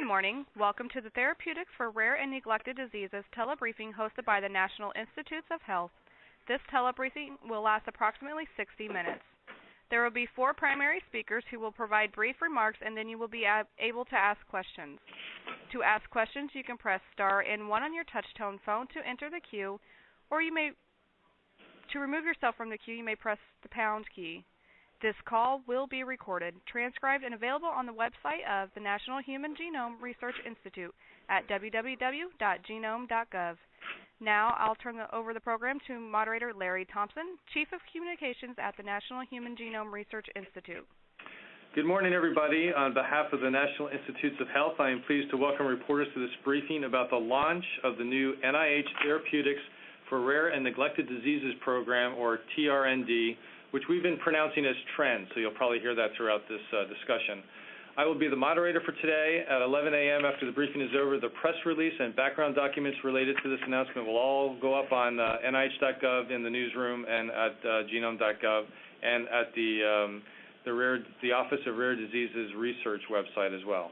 Good morning. Welcome to the Therapeutics for Rare and Neglected Diseases telebriefing hosted by the National Institutes of Health. This telebriefing will last approximately 60 minutes. There will be four primary speakers who will provide brief remarks and then you will be able to ask questions. To ask questions, you can press star and one on your touch-tone phone to enter the queue, or you may to remove yourself from the queue, you may press the pound key. This call will be recorded, transcribed, and available on the website of the National Human Genome Research Institute at www.genome.gov. Now I'll turn the, over the program to moderator Larry Thompson, Chief of Communications at the National Human Genome Research Institute. Good morning, everybody. On behalf of the National Institutes of Health, I am pleased to welcome reporters to this briefing about the launch of the new NIH Therapeutics for Rare and Neglected Diseases program, or TRND, which we've been pronouncing as TREND, so you'll probably hear that throughout this uh, discussion. I will be the moderator for today. At 11 a.m. after the briefing is over, the press release and background documents related to this announcement will all go up on uh, NIH.gov in the newsroom and at uh, genome.gov and at the, um, the, Office of Rare Diseases Research website as well.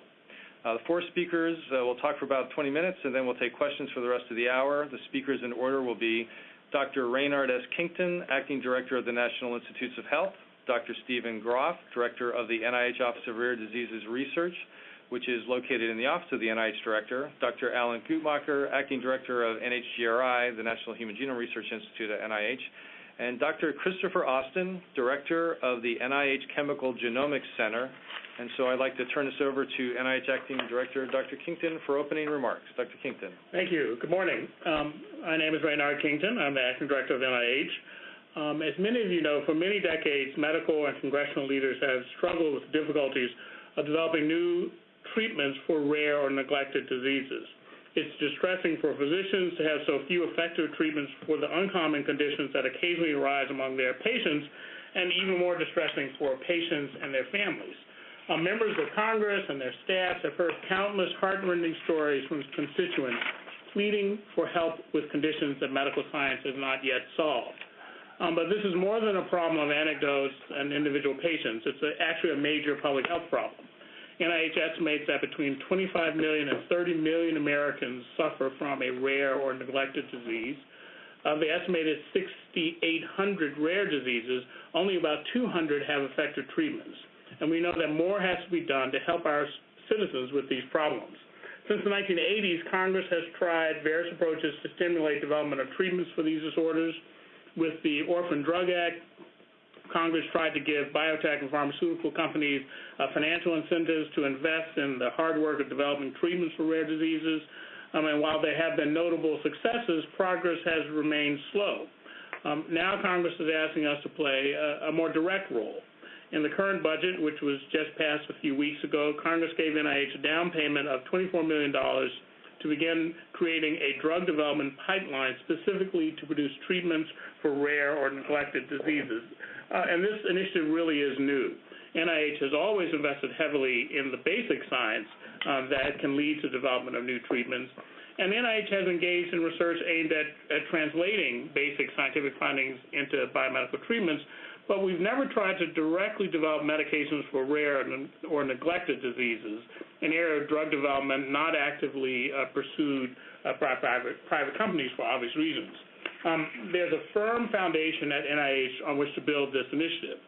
The four speakers will talk for about 20 minutes, and then we'll take questions for the rest of the hour. The speakers in order will be Dr. Raynard S. Kington, Acting Director of the National Institutes of Health, Dr. Stephen Groft, Director of the NIH Office of Rare Diseases Research, which is located in the Office of the NIH Director, Dr. Alan Guttmacher, Acting Director of NHGRI, the National Human Genome Research Institute at NIH, and Dr. Christopher Austin, Director of the NIH Chemical Genomics Center, and so I'd like to turn this over to NIH Acting Director Dr. Kington for opening remarks. Dr. Kington. Thank you. Good morning. Um, my name is Raynard Kington. I'm the Acting Director of NIH. Um, as many of you know, for many decades, medical and congressional leaders have struggled with the difficulties of developing new treatments for rare or neglected diseases. It's distressing for physicians to have so few effective treatments for the uncommon conditions that occasionally arise among their patients, and even more distressing for patients and their families. Uh, members of Congress and their staffs have heard countless heartrending stories from constituents pleading for help with conditions that medical science has not yet solved. Um, but this is more than a problem of anecdotes and individual patients. It's a, actually a major public health problem. NIH estimates that between 25 million and 30 million Americans suffer from a rare or neglected disease. Of the estimated 6,800 rare diseases, only about 200 have effective treatments and we know that more has to be done to help our citizens with these problems. Since the 1980s, Congress has tried various approaches to stimulate development of treatments for these disorders. With the Orphan Drug Act, Congress tried to give biotech and pharmaceutical companies uh, financial incentives to invest in the hard work of developing treatments for rare diseases. Um, and while there have been notable successes, progress has remained slow. Um, now Congress is asking us to play a, a more direct role. In the current budget, which was just passed a few weeks ago, Congress gave NIH a down payment of $24 million to begin creating a drug development pipeline specifically to produce treatments for rare or neglected diseases. Uh, and this initiative really is new. NIH has always invested heavily in the basic science uh, that can lead to development of new treatments. And NIH has engaged in research aimed at, at translating basic scientific findings into biomedical treatments, but we've never tried to directly develop medications for rare or neglected diseases, an area of drug development not actively uh, pursued uh, by private, private companies for obvious reasons. Um, there's a firm foundation at NIH on which to build this initiative.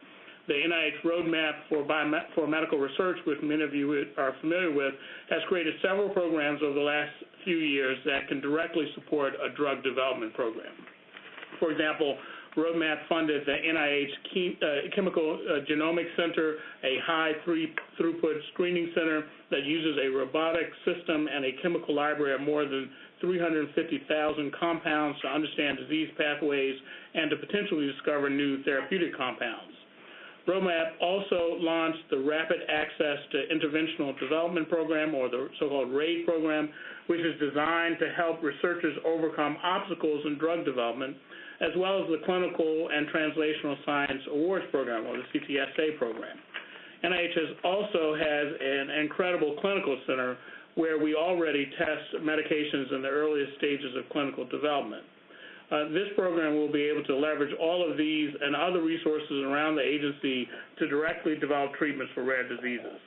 The NIH Roadmap for, Biomed for Medical Research, which many of you are familiar with, has created several programs over the last few years that can directly support a drug development program. For example, Roadmap funded the NIH uh, Chemical uh, Genomics Center, a high throughput screening center that uses a robotic system and a chemical library of more than 350,000 compounds to understand disease pathways and to potentially discover new therapeutic compounds. Roadmap also launched the Rapid Access to Interventional Development Program, or the so-called RAID program, which is designed to help researchers overcome obstacles in drug development as well as the Clinical and Translational Science Awards Program, or the CTSA program. NIH also has an incredible clinical center where we already test medications in the earliest stages of clinical development. Uh, this program will be able to leverage all of these and other resources around the agency to directly develop treatments for rare diseases.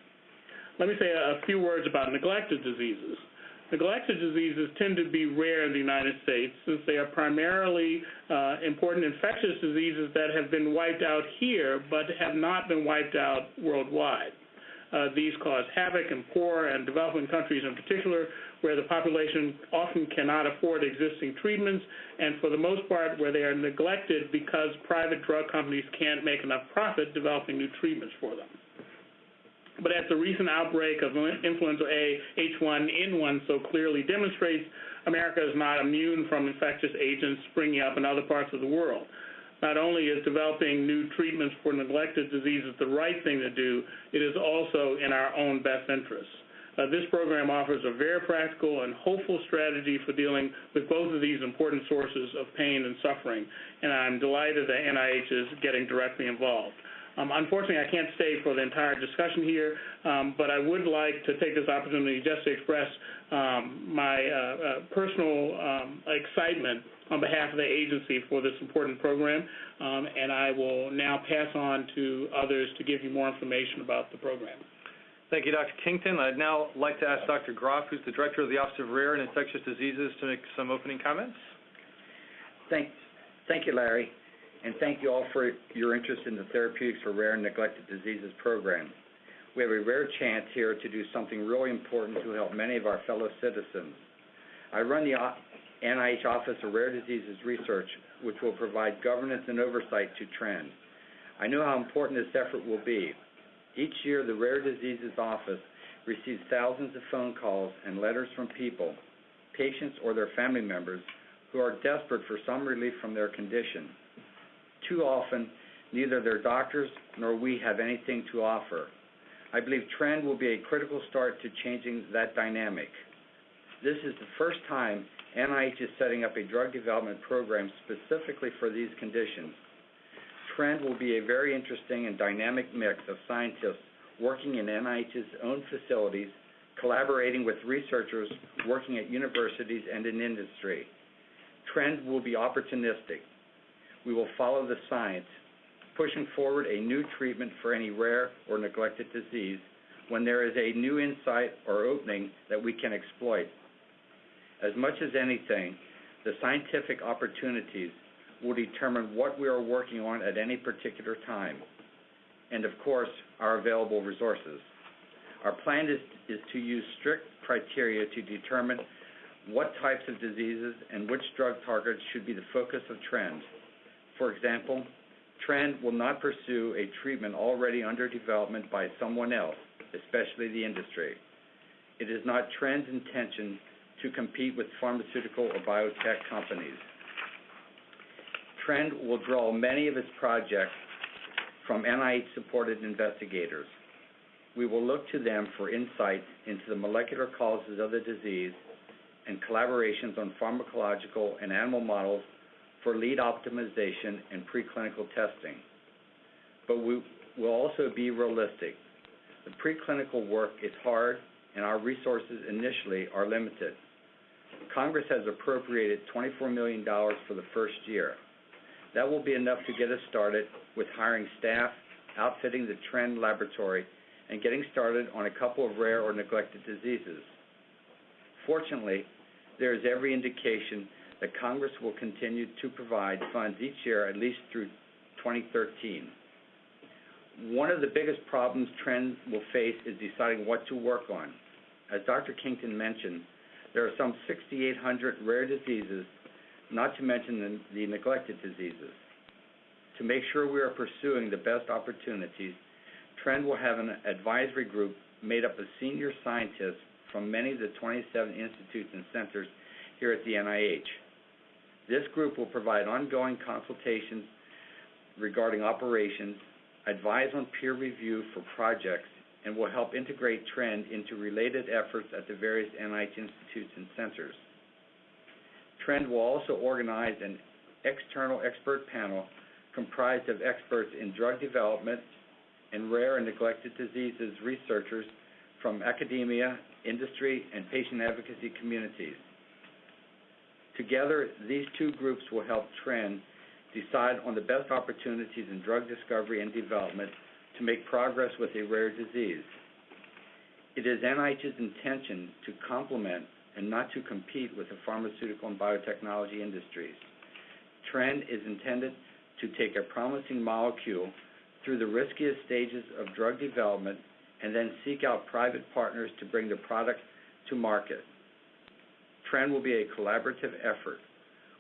let me say a few words about neglected diseases. Neglected diseases tend to be rare in the United States since they are primarily uh, important infectious diseases that have been wiped out here but have not been wiped out worldwide. Uh, these cause havoc in poor and developing countries in particular, where the population often cannot afford existing treatments, and for the most part, where they are neglected because private drug companies can't make enough profit developing new treatments for them. But as the recent outbreak of influenza A H1N1 so clearly demonstrates, America is not immune from infectious agents springing up in other parts of the world. Not only is developing new treatments for neglected diseases the right thing to do, it is also in our own best interest. Uh, this program offers a very practical and hopeful strategy for dealing with both of these important sources of pain and suffering, and I'm delighted that NIH is getting directly involved. Um, unfortunately, I can't stay for the entire discussion here, um, but I would like to take this opportunity just to express um, my uh, uh, personal um, excitement on behalf of the agency for this important program, um, and I will now pass on to others to give you more information about the program. Thank you, Dr. Kington. I'd now like to ask Dr. Groft, who's the Director of the Office of Rare and Infectious Diseases, to make some opening comments. Thanks. Thank you, Larry and thank you all for your interest in the Therapeutics for Rare and Neglected Diseases program. We have a rare chance here to do something really important to help many of our fellow citizens. I run the NIH Office of Rare Diseases Research, which will provide governance and oversight to TREND. I know how important this effort will be. Each year, the Rare Diseases Office receives thousands of phone calls and letters from people, patients or their family members, who are desperate for some relief from their condition. Too often, neither their doctors nor we have anything to offer. I believe TREND will be a critical start to changing that dynamic. This is the first time NIH is setting up a drug development program specifically for these conditions. TREND will be a very interesting and dynamic mix of scientists working in NIH's own facilities, collaborating with researchers working at universities and in industry. TREND will be opportunistic we will follow the science, pushing forward a new treatment for any rare or neglected disease when there is a new insight or opening that we can exploit. As much as anything, the scientific opportunities will determine what we are working on at any particular time, and of course, our available resources. Our plan is, to use strict criteria to determine what types of diseases and which drug targets should be the focus of TREND. For example, Trend will not pursue a treatment already under development by someone else, especially the industry. It is not Trend's intention to compete with pharmaceutical or biotech companies. Trend will draw many of its projects from NIH-supported investigators. We will look to them for insights into the molecular causes of the disease and collaborations on pharmacological and animal models for lead optimization and preclinical testing. But we will also be realistic. The preclinical work is hard, and our resources initially are limited. Congress has appropriated $24 million for the first year. That will be enough to get us started with hiring staff, outfitting the TREND laboratory, and getting started on a couple of rare or neglected diseases. Fortunately, there is every indication that Congress will continue to provide funds each year at least through 2013. One of the biggest problems TREND will face is deciding what to work on. As Dr. Kington mentioned, there are some 6,800 rare diseases, not to mention the, the neglected diseases. To make sure we are pursuing the best opportunities, TREND will have an advisory group made up of senior scientists from many of the 27 institutes and centers here at the NIH. This group will provide ongoing consultations regarding operations, advise on peer review for projects, and will help integrate TREND into related efforts at the various NIH institutes and centers. TREND will also organize an external expert panel comprised of experts in drug development and rare and neglected diseases researchers from academia, industry, and patient advocacy communities. Together, these two groups will help TREND decide on the best opportunities in drug discovery and development to make progress with a rare disease. It is NIH's intention to complement and not to compete with the pharmaceutical and biotechnology industries. TREND is intended to take a promising molecule through the riskiest stages of drug development and then seek out private partners to bring the product to market. TREND will be a collaborative effort.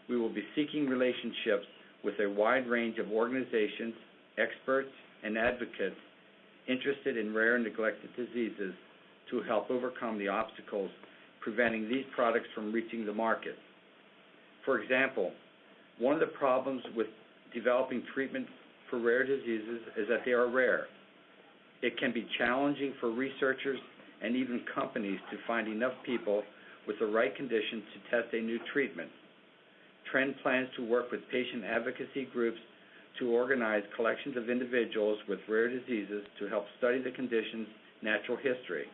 We will be seeking relationships with a wide range of organizations, experts, and advocates interested in rare and neglected diseases to help overcome the obstacles preventing these products from reaching the market. For example, one of the problems with developing treatment for rare diseases is that they are rare. It can be challenging for researchers and even companies to find enough people with the right conditions to test a new treatment. TREND plans to work with patient advocacy groups to organize collections of individuals with rare diseases to help study the condition's natural history,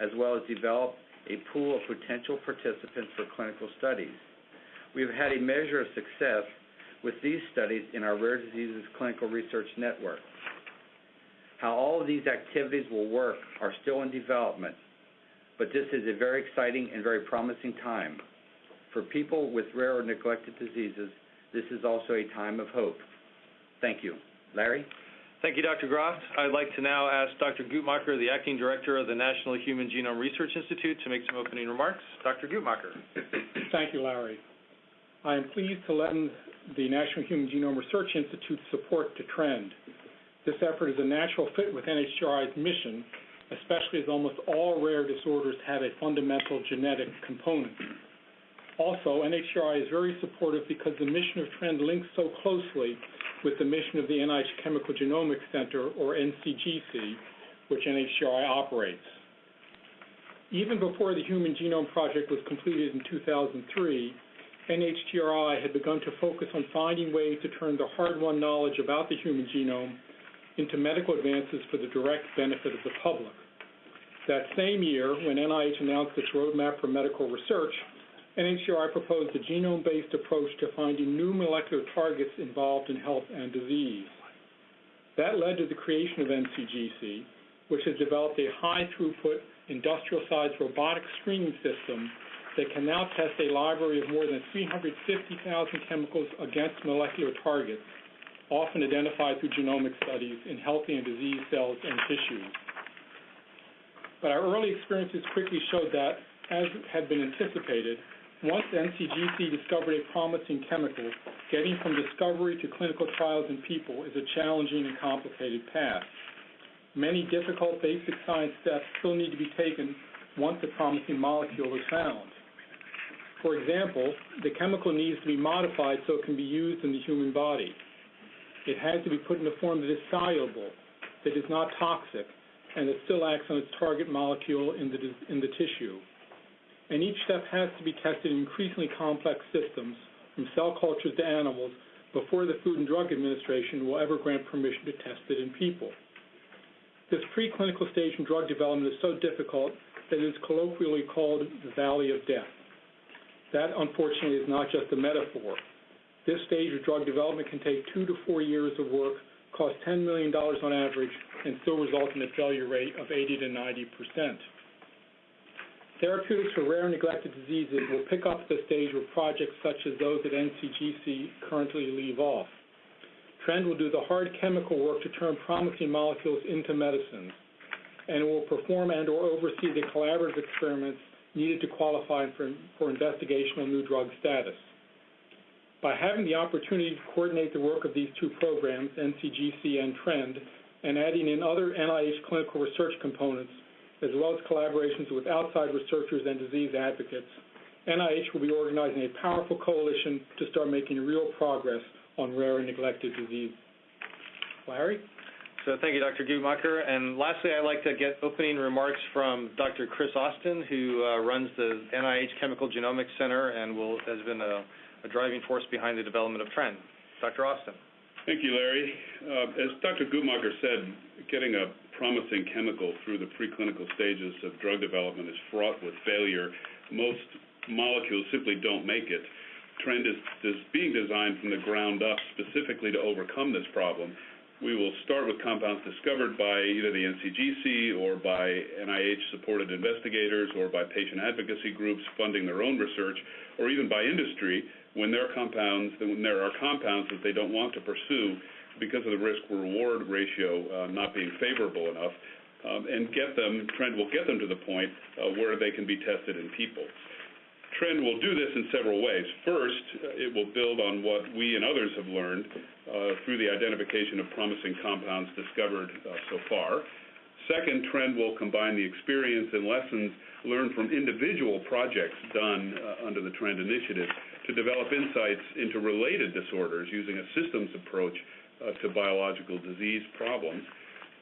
as well as develop a pool of potential participants for clinical studies. We've had a measure of success with these studies in our Rare Diseases Clinical Research Network. How all of these activities will work are still in development, but this is a very exciting and very promising time. For people with rare or neglected diseases, this is also a time of hope. Thank you. Larry? Thank you, Dr. Groft. I'd like to now ask Dr. Guttmacher, the Acting Director of the National Human Genome Research Institute, to make some opening remarks. Dr. Guttmacher. Thank you, Larry. I am pleased to lend the National Human Genome Research Institute's support to TREND. This effort is a natural fit with NHGRI's mission, especially as almost all rare disorders have a fundamental genetic component. Also, NHGRI is very supportive because the mission of TREND links so closely with the mission of the NIH Chemical Genomics Center, or NCGC, which NHGRI operates. Even before the Human Genome Project was completed in 2003, NHGRI had begun to focus on finding ways to turn the hard-won knowledge about the human genome into medical advances for the direct benefit of the public. That same year, when NIH announced its roadmap for medical research, NHGRI proposed a genome-based approach to finding new molecular targets involved in health and disease. That led to the creation of NCGC, which has developed a high-throughput, industrial-sized robotic screening system that can now test a library of more than 350,000 chemicals against molecular targets, often identified through genomic studies in healthy and diseased cells and tissues. But our early experiences quickly showed that, as had been anticipated, once NCGC discovered a promising chemical, getting from discovery to clinical trials in people is a challenging and complicated path. Many difficult basic science steps still need to be taken once a promising molecule is found. For example, the chemical needs to be modified so it can be used in the human body. It has to be put in a form that is soluble, that is not toxic, and that still acts on its target molecule in the, in the tissue and each step has to be tested in increasingly complex systems, from cell cultures to animals, before the Food and Drug Administration will ever grant permission to test it in people. This preclinical stage in drug development is so difficult that it is colloquially called the valley of death. That, unfortunately, is not just a metaphor. This stage of drug development can take two to four years of work, cost $10 million on average, and still result in a failure rate of 80 to 90 percent. Therapeutics for rare and neglected diseases will pick up the stage with projects such as those at NCGC currently leave off. TREND will do the hard chemical work to turn promising molecules into medicines, and it will perform and or oversee the collaborative experiments needed to qualify for, for investigational new drug status. By having the opportunity to coordinate the work of these two programs, NCGC and TREND, and adding in other NIH clinical research components, as well as collaborations with outside researchers and disease advocates, NIH will be organizing a powerful coalition to start making real progress on rare and neglected disease. Larry? So thank you, Dr. Guttmacher. And lastly, I'd like to get opening remarks from Dr. Chris Austin, who uh, runs the NIH Chemical Genomics Center and will, has been a, a driving force behind the development of TREND. Dr. Austin. Thank you, Larry. Uh, as Dr. Guttmacher said, getting a promising chemical through the preclinical stages of drug development is fraught with failure. Most molecules simply don't make it. Trend is, is being designed from the ground up specifically to overcome this problem. We will start with compounds discovered by either the NCGC or by NIH-supported investigators or by patient advocacy groups funding their own research, or even by industry when there are compounds that they don't want to pursue because of the risk-reward ratio uh, not being favorable enough, um, and TRND will get them to the point uh, where they can be tested in people. Trend will do this in several ways. First, it will build on what we and others have learned uh, through the identification of promising compounds discovered so far. Second, Trend will combine the experience and lessons learned from individual projects done under the Trend initiative to develop insights into related disorders using a systems approach Uh, to biological disease problems.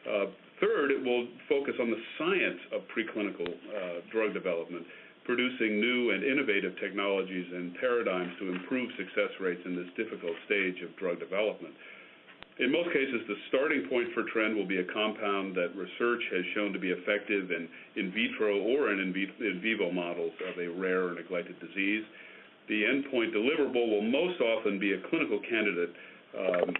Uh, third, it will focus on the science of preclinical uh, drug development, producing new and innovative technologies and paradigms to improve success rates in this difficult stage of drug development. In most cases, the starting point for trend will be a compound that research has shown to be effective in vitro or in vivo models of a rare or neglected disease. The endpoint deliverable will most often be a clinical candidate Um,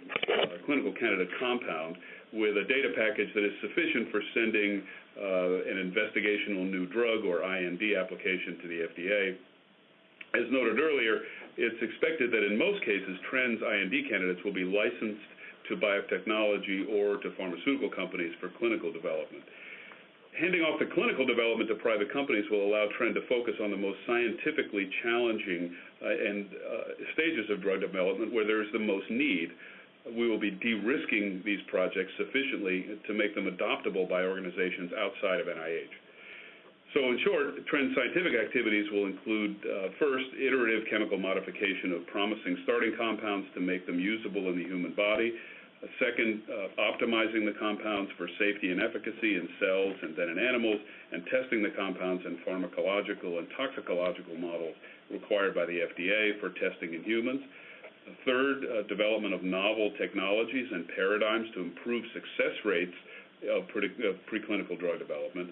compound with a data package that is sufficient for sending uh, an investigational new drug or IND application to the FDA. As noted earlier, it's expected that in most cases, TRND's IND candidates will be licensed to biotechnology or to pharmaceutical companies for clinical development. Handing off the clinical development to private companies will allow Trend to focus on the most scientifically challenging uh, and uh, stages of drug development where there is the most need. We will be de-risking these projects sufficiently to make them adoptable by organizations outside of NIH. So in short, TRND's scientific activities will include, uh, first, iterative chemical modification of promising starting compounds to make them usable in the human body. Second, uh, optimizing the compounds for safety and efficacy in cells and then in animals, and testing the compounds in pharmacological and toxicological models required by the FDA for testing in humans. Third, uh, development of novel technologies and paradigms to improve success rates of preclinical drug development.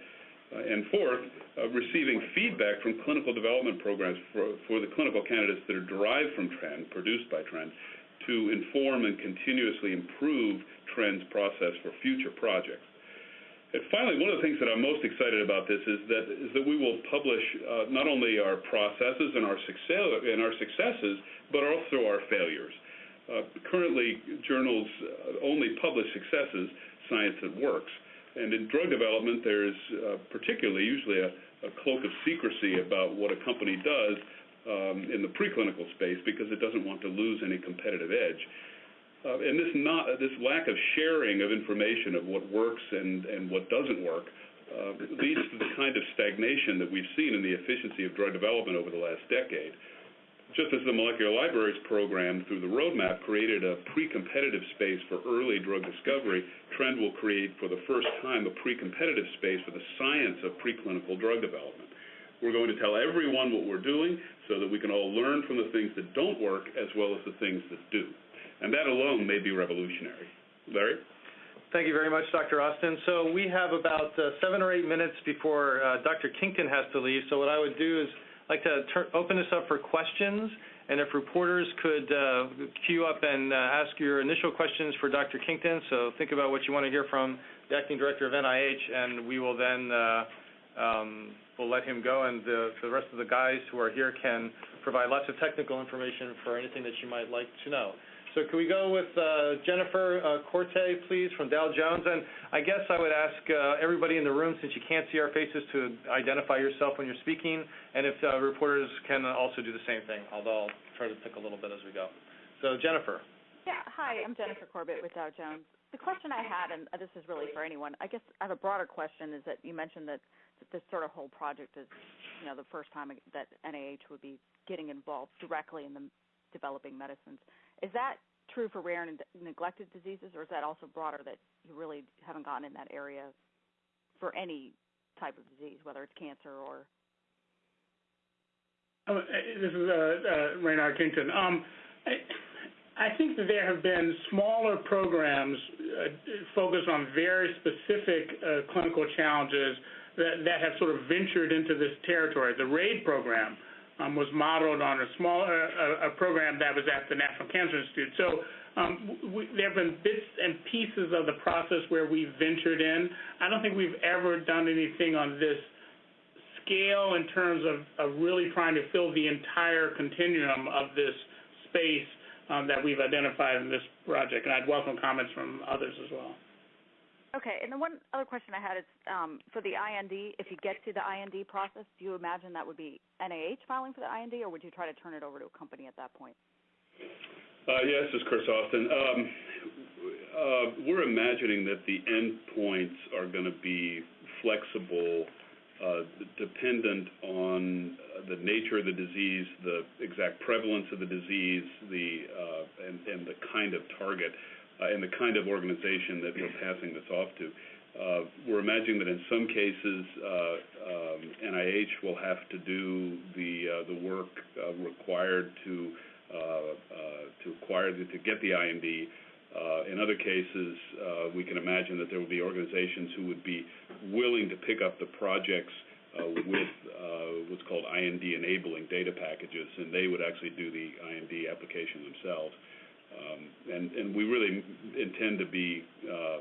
Uh, and Fourth, receiving feedback from clinical development programs for the clinical candidates that are derived from TRND, produced by TRND, to inform and continuously improve Trend's process for future projects. And finally, one of the things that I'm most excited about this is that is that we will publish uh, not only our processes and our success and our successes, but also our failures. Uh, currently, journals uh, only publish successes, science that works. And in drug development, there's particularly usually a cloak of secrecy about what a company does Um, in the preclinical space because it doesn't want to lose any competitive edge. Uh, and this lack of sharing of information of what works and what doesn't work uh, leads to the kind of stagnation that we've seen in the efficiency of drug development over the last decade. Just as the Molecular Libraries Program, through the roadmap, created a pre-competitive space for early drug discovery, Trend will create, for the first time, a pre-competitive space for the science of preclinical drug development. We're going to tell everyone what we're doing so that we can all learn from the things that don't work as well as the things that do. And that alone may be revolutionary. Larry? Thank you very much, Dr. Austin. So we have about uh, seven or eight minutes before uh, Dr. Kington has to leave. So what I would do is like to open this up for questions, and if reporters could uh, queue up and ask your initial questions for Dr. Kington. So think about what you want to hear from the Acting Director of NIH, and we will then Um, let him go, and the rest of the guys who are here can provide lots of technical information for anything that you might like to know. So can we go with uh, Jennifer uh, Corte, please, from Dow Jones? And I guess I would ask uh, everybody in the room, since you can't see our faces, to identify yourself when you're speaking, and if reporters can also do the same thing, although I'll try to pick a little bit as we go. So Jennifer. Yeah. Hi, I'm Jennifer Corbett with Dow Jones. The question I had, and this is really for anyone, I guess I have a broader question, is that you mentioned that this sort of whole project is you know, the first time that NIH would be getting involved directly in the developing medicines. Is that true for rare and neglected diseases, or is that also broader that you really haven't gotten in that area for any type of disease, whether it's cancer or oh, uh, This is uh, uh, Raynard Kington. Um, I think that there have been smaller programs focused on very specific clinical challenges that have sort of ventured into this territory. The RAID program was modeled on a small a program that was at the National Cancer Institute. So um, we, there have been bits and pieces of the process where we've ventured in. I don't think we've ever done anything on this scale in terms of, of really trying to fill the entire continuum of this space um, that we've identified in this project, and I'd welcome comments from others as well. Okay, and the one other question I had is um, for the IND. If you get to the IND process, do you imagine that would be NIH filing for the IND, or would you try to turn it over to a company at that point? Uh, yeah, this is Chris Austin. Um, uh, we're imagining that the endpoints are going to be flexible, uh, dependent on the nature of the disease, the exact prevalence of the disease, and the kind of target, uh, and the kind of organization that we're passing this off to. Uh, we're imagining that in some cases, uh, um, NIH will have to do the uh, the work uh, required to to acquire the, to get the IND. In other cases, we can imagine that there will be organizations who would be willing to pick up the projects uh, with uh, what's called IND enabling data packages, and they would actually do the IND application themselves. Um, and, and we really intend to be uh,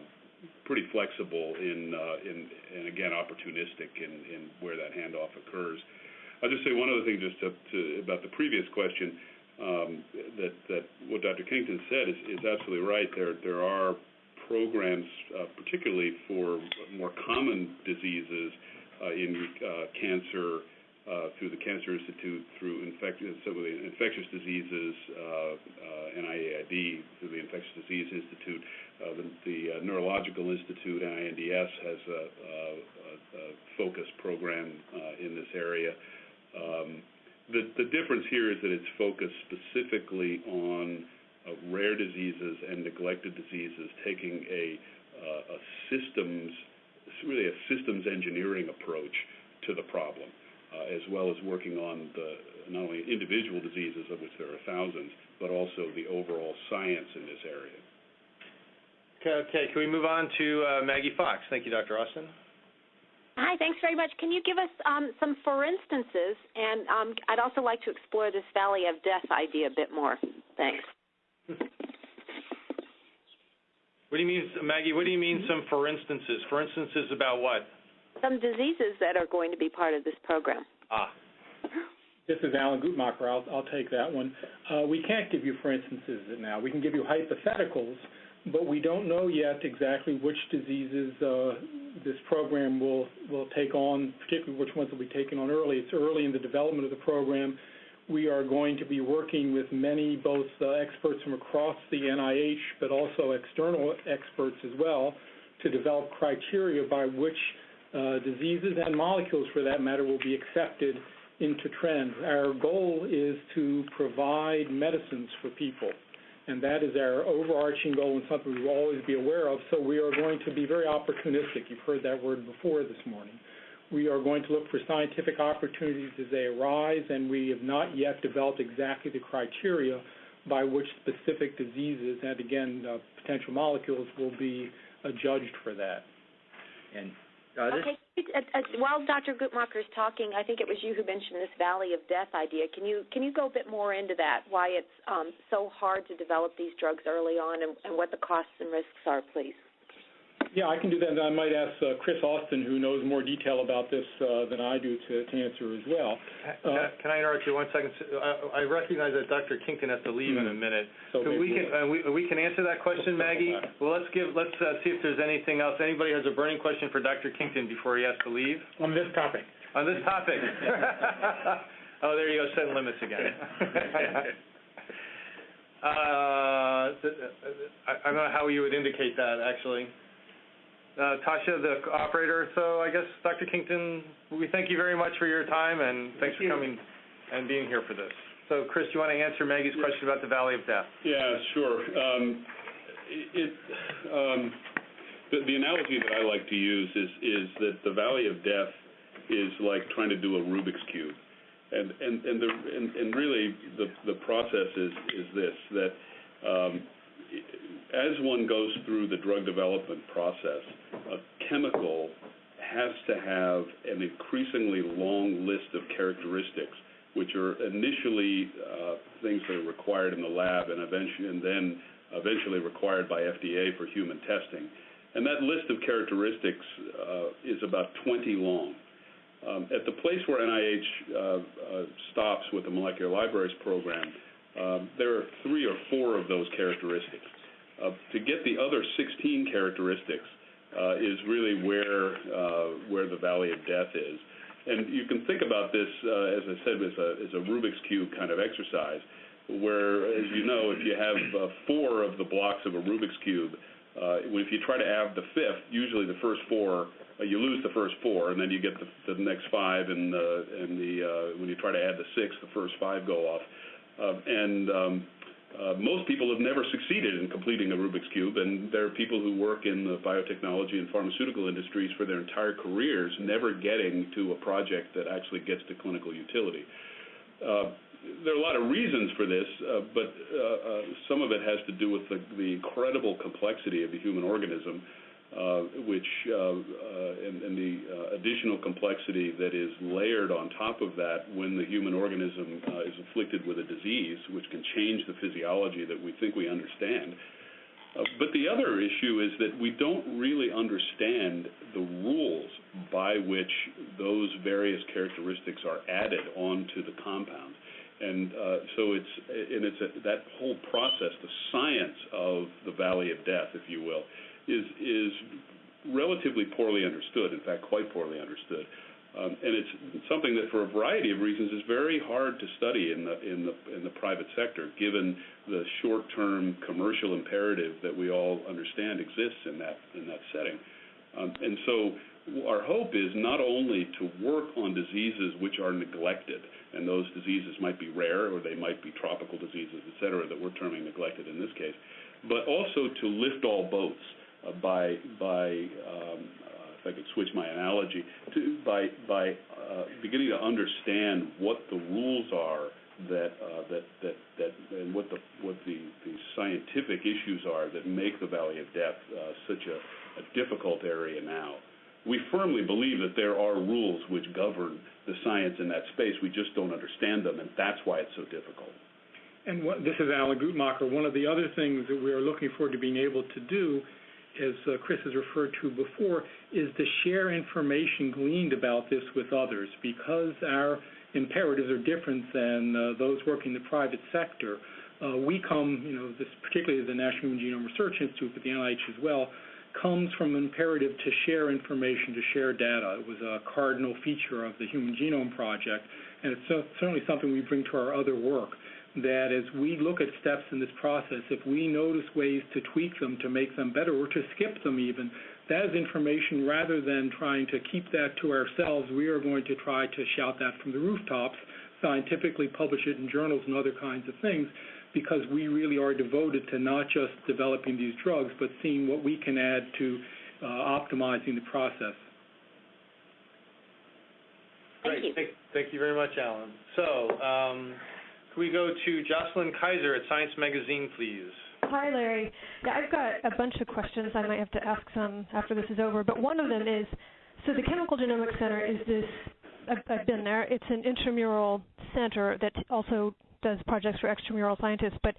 pretty flexible in, uh, in, and again, opportunistic in, in where that handoff occurs. I'll just say one other thing just about the previous question um, that, that what Dr. Kington said is, is absolutely right. There, there are programs, uh, particularly for more common diseases in cancer, through the Cancer Institute, through infect- some of the infectious diseases, uh, uh, NIAID, through the Infectious Disease Institute, uh, the, the uh, Neurological Institute, NINDS, has a, a, a focused program uh, in this area. Um, the, the difference here is that it's focused specifically on uh, rare diseases and neglected diseases, taking a, uh, a systems, really a systems engineering approach to the problem, uh, as well as working on the not only individual diseases, of which there are thousands, but also the overall science in this area. Okay, okay, can we move on to uh, Maggie Fox? Thank you, Dr. Austin. Hi, thanks very much. Can you give us um, some for instances? And um, I'd also like to explore this Valley of Death idea a bit more. Thanks. What do you mean, Maggie? What do you mean some for instances? For instances about what? Some diseases that are going to be part of this program. Ah. This is Alan Guttmacher. I'll, I'll take that one. Uh, we can't give you for instances now. We can give you hypotheticals, but we don't know yet exactly which diseases uh, this program will will take on, particularly which ones will be taken on early. It's early in the development of the program. We are going to be working with many, both uh, experts from across the NIH, but also external experts as well, to develop criteria by which diseases and molecules, for that matter, will be accepted into trends. Our goal is to provide medicines for people and that is our overarching goal and something we will always be aware of. So we are going to be very opportunistic. You've heard that word before this morning. We are going to look for scientific opportunities as they arise, and we have not yet developed exactly the criteria by which specific diseases and, again, uh, potential molecules will be uh, judged for that. Okay. While Dr. Guttmacher is talking, I think it was you who mentioned this Valley of Death idea. Can you can you go a bit more into that? Why it's um, so hard to develop these drugs early on, and, and what the costs and risks are, please. Yeah, I can do that. And I might ask uh, Chris Austin, who knows more detail about this uh, than I do, to, to answer as well. Can, I, can I interrupt you one second? I, I recognize that Dr. Kington has to leave in a minute. So we can uh, we, we can answer that question, Maggie. Well, let's give let's uh, see if there's anything else. Anybody has a burning question for Dr. Kington before he has to leave on this topic. on this topic? oh, there you go, setting limits again. uh, I, I don't know how you would indicate that actually. Uh, Tasha, the operator. So I guess Dr. Kington, we thank you very much for your time and thanks for coming and being here for this. So Chris, you want to answer Maggie's question about the Valley of Death? Yeah, sure. Um, it, um, the, the analogy that I like to use is, is that the Valley of Death is like trying to do a Rubik's Cube. And, and, and, the, and, and really, the, the process is, is this, that um, as one goes through the drug development process, a chemical has to have an increasingly long list of characteristics, which are initially uh, things that are required in the lab, and eventually, and then eventually required by FDA for human testing. And that list of characteristics uh, is about 20 long. Um, at the place where NIH uh, uh, stops with the molecular libraries program, um, there are three or four of those characteristics. Uh, to get the other 16 characteristics uh, is really where uh, where the valley of death is. And you can think about this, uh, as I said, as a, as a Rubik's cube kind of exercise, where, as you know, if you have uh, four of the blocks of a Rubik's cube, uh, if you try to add the fifth, usually the first four, you lose the first four, and then you get the, the next five, and, and the when you try to add the sixth, the first five go off. Uh, and um, uh, most people have never succeeded in completing a Rubik's Cube, and there are people who work in the biotechnology and pharmaceutical industries for their entire careers never getting to a project that actually gets to clinical utility. Uh, there are a lot of reasons for this, uh, but uh, uh, some of it has to do with the, the incredible complexity of the human organism uh, which uh, uh, and, the additional complexity that is layered on top of that when the human organism is afflicted with a disease, which can change the physiology that we think we understand. But the other issue is that we don't really understand the rules by which those various characteristics are added onto the compound. And so it's that whole process, the science of the valley of death, if you will, is is relatively poorly understood. In fact, quite poorly understood. Um, and it's something that, for a variety of reasons, is very hard to study in the in the in the private sector, given the short-term commercial imperative that we all understand exists in that in that setting. Um, and so, our hope is not only to work on diseases which are neglected, and those diseases might be rare or they might be tropical diseases, et cetera, that we're terming neglected in this case, but also to lift all boats by by um, uh, if I could switch my analogy to by by uh, beginning to understand what the rules are that uh, that that that and what the what the, the scientific issues are that make the Valley of Death uh, such a, a difficult area now. We firmly believe that there are rules which govern the science in that space. We just don't understand them, and that's why it's so difficult. And what, this is Alan Guttmacher. One of the other things that we are looking forward to being able to do as uh, Chris has referred to before, is to share information gleaned about this with others. Because our imperatives are different than uh, those working in the private sector, uh, we come, you know, this, particularly the National Human Genome Research Institute, but the NIH as well, comes from an imperative to share information, to share data. It was a cardinal feature of the Human Genome Project, and it's certainly something we bring to our other work that as we look at steps in this process, if we notice ways to tweak them to make them better or to skip them even, that is information rather than trying to keep that to ourselves, we are going to try to shout that from the rooftops, scientifically publish it in journals and other kinds of things, because we really are devoted to not just developing these drugs, but seeing what we can add to uh, optimizing the process. Thank you. Thank, thank you very much, Alan. So, um, can we go to Jocelyn Kaiser at Science Magazine, please? Hi, Larry. Yeah, I've got a bunch of questions. I might have to ask some after this is over. But one of them is, so the Chemical Genomics Center is this. I've, I've been there. It's an intramural center that also does projects for extramural scientists, but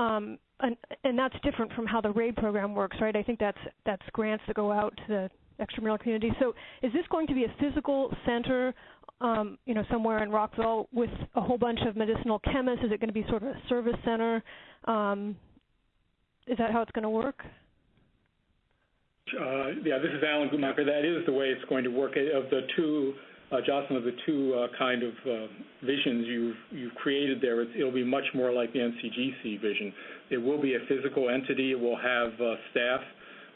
um, and, and that's different from how the RAID program works, right? I think that's that's grants that go out to the extramural community. So, is this going to be a physical center um, you know, somewhere in Rockville with a whole bunch of medicinal chemists? Is it going to be sort of a service center? Um, is that how it's going to work? Uh, yeah, this is Alan Guttmacher. That is the way it's going to work. Of the two, uh, Jocelyn, of the two uh, kind of uh, visions you've you've created there, it'll be much more like the NCGC vision. It will be a physical entity. It will have uh, staff.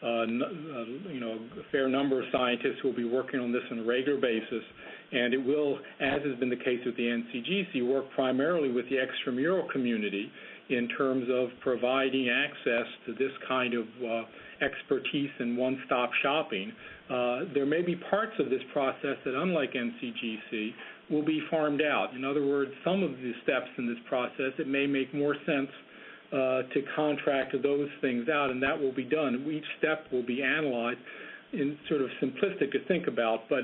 Uh, you know, a fair number of scientists who will be working on this on a regular basis, and it will, as has been the case with the NCGC, work primarily with the extramural community in terms of providing access to this kind of uh, expertise and one-stop shopping. Uh, there may be parts of this process that, unlike NCGC, will be farmed out. In other words, some of the steps in this process, it may make more sense uh, to contract those things out, and that will be done. Each step will be analyzed in sort of simplistic to think about, but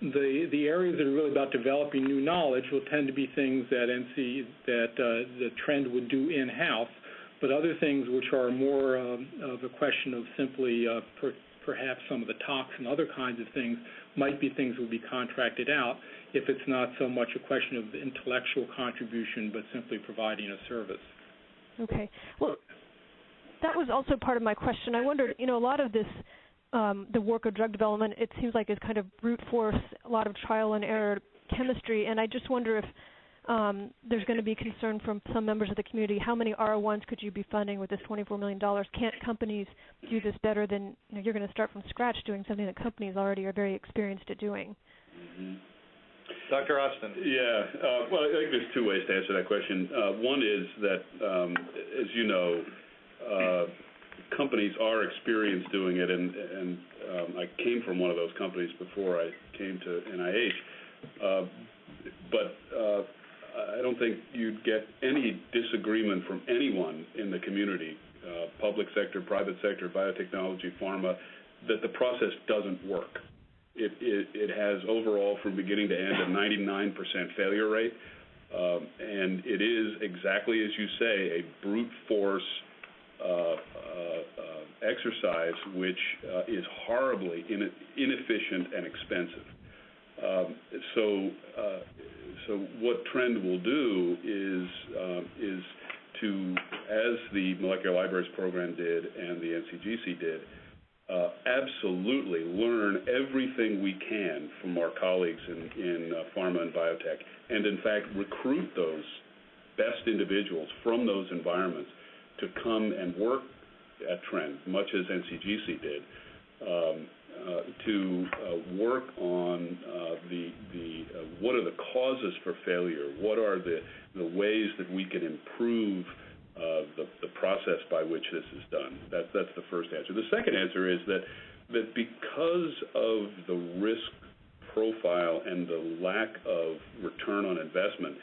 the the areas that are really about developing new knowledge will tend to be things that NC that uh, the trend would do in house. but other things which are more um, of a question of simply uh, per, perhaps some of the tox and other kinds of things might be things that would be contracted out if it's not so much a question of intellectual contribution, but simply providing a service. Okay. Well, that was also part of my question. I wondered, you know, a lot of this, um, the work of drug development, it seems like is kind of brute force, a lot of trial and error chemistry, and I just wonder if um, there's going to be concern from some members of the community. How many R01s could you be funding with this $24 million? Can't companies do this better than you know, you're going to start from scratch doing something that companies already are very experienced at doing? Mm-hmm. Dr. Austin. Yeah. Uh, well, I think there's two ways to answer that question. Uh, one is that, um, as you know, uh, companies are experienced doing it, and, and um, I came from one of those companies before I came to NIH. Uh, but uh, I don't think you'd get any disagreement from anyone in the community, uh, public sector, private sector, biotechnology, pharma, that the process doesn't work. It, it, it has overall, from beginning to end, a 99% failure rate. Um, and it is exactly as you say, a brute force uh, exercise which uh, is horribly in, inefficient and expensive. Um, so, uh, so what TRND will do is um, is to, as the Molecular Libraries Program did and the NCGC did, uh, absolutely learn everything we can from our colleagues in, in uh, pharma and biotech, and in fact recruit those best individuals from those environments to come and work at TRND, much as NCGC did, um, uh, to uh, work on uh, the the uh, what are the causes for failure, what are the the ways that we can improve uh, the, the process by which this is done. That, that's the first answer. The second answer is that, that because of the risk profile and the lack of return on investment,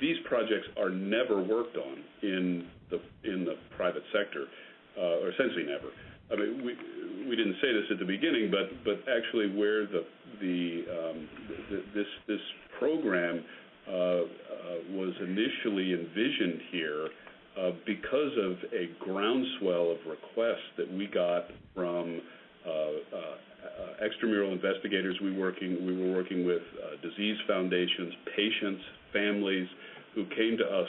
these projects are never worked on in the in the private sector, uh, or essentially never. I mean, we we didn't say this at the beginning, but but actually, where the the, um, this this program uh, uh, was initially envisioned here uh, because of a groundswell of requests that we got from extramural investigators we working we were working with disease foundations, patients, families who came to us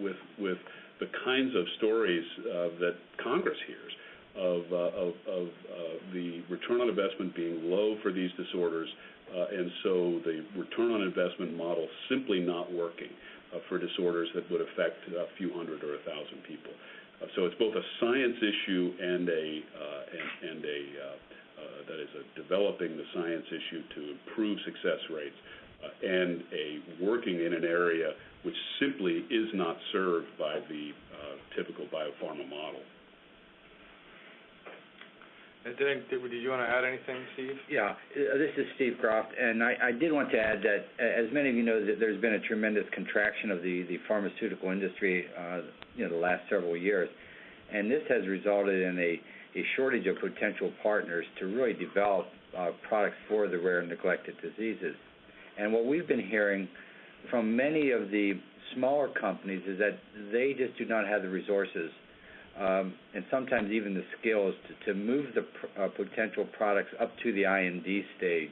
with with the kinds of stories that Congress hears of, uh, of, of uh, the return on investment being low for these disorders, uh, and so the return on investment model simply not working uh, for disorders that would affect a few hundred or a thousand people. Uh, so it's both a science issue and a and, and, a that is a developing the science issue to improve success rates, and a working in an area which simply is not served by the typical biopharma model. Did, did, did you want to add anything, Steve? Yeah, uh, this is Steve Groft. and I, I did want to add that, as many of you know, that there's been a tremendous contraction of the, the pharmaceutical industry, uh, you know, the last several years, and this has resulted in a, shortage of potential partners to really develop uh, products for the rare and neglected diseases. And what we've been hearing from many of the smaller companies is that they just do not have the resources um, and sometimes even the skills to, to move the pr- uh, potential products up to the IND stage.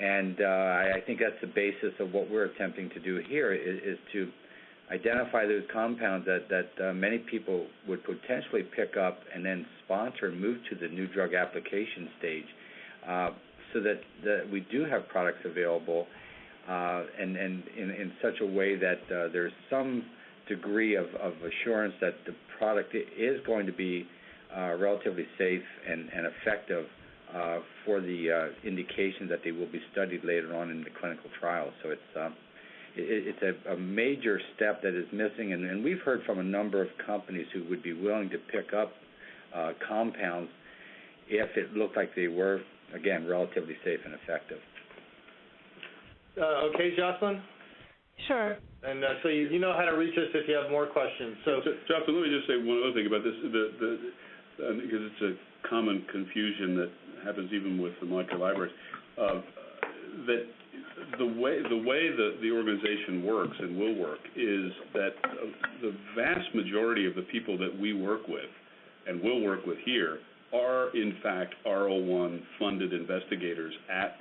And uh, I, I think that's the basis of what we're attempting to do here is, is to identify those compounds that, that uh, many people would potentially pick up and then sponsor and move to the new drug application stage uh, so that, that we do have products available uh, and, and in, in such a way that uh, there's some degree of, of assurance that the product is going to be uh, relatively safe and, and effective uh, for the indication that they will be studied later on in the clinical trial. So it's it, it's a, a, major step that is missing, and, and, we've heard from a number of companies who would be willing to pick up uh, compounds if it looked like they were again relatively safe and effective. Uh, okay, Jocelyn. Sure. And uh, so you, you know how to reach us if you have more questions. So, Jocelyn, let me just say one other thing about this, the, the, uh, because it's a common confusion that happens even with the molecular libraries. Uh, that the way the way the the organization works and will work is that the vast majority of the people that we work with and will work with here are in fact R01 funded investigators at